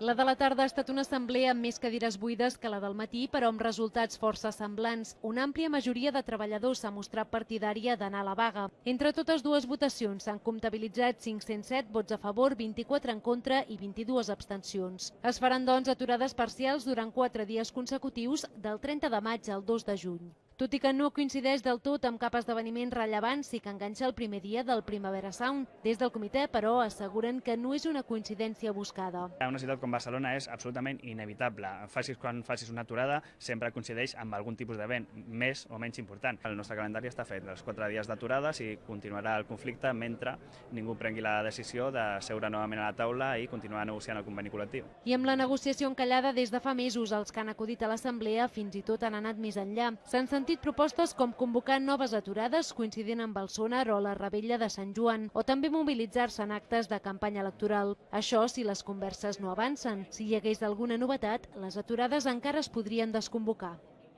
La de la tarda ha estat una assemblea amb més cadires buides que la del matí, però amb resultats força semblants. Una àmplia majoria de treballadors s'ha mostrat partidària d'anar a la vaga. Entre totes dues votacions s'han comptabilitzat 507 vots a favor, 24 en contra i 22 abstencions. Es faran, doncs, aturades parcials durant quatre dies consecutius del 30 de maig al 2 de juny. Tot i que no coincideix del tot amb cap esdeveniment rellevant, sí que enganxa el primer dia del Primavera Sound. Des del comitè, però, asseguren que no és una coincidència buscada. Una ciutat com Barcelona és absolutament inevitable. Facis quan facis una aturada, sempre coincideix amb algun tipus d'event, més o menys important. El nostre calendari està fet, els quatre dies d'aturades i continuarà el conflicte mentre ningú prengui la decisió de seure novament a la taula i continuar negociant el conveni col·lectiu. I amb la negociació encallada des de fa mesos, els que han acudit a l'Assemblea fins i tot han anat més enllà. S'han sentit propostes com convocar noves aturades coincidint amb el sonar o la rebella de Sant Joan, o també mobilitzar-se en actes de campanya electoral. Això si les converses no avancen. Si hi hagués alguna novetat, les aturades encara es podrien desconvocar.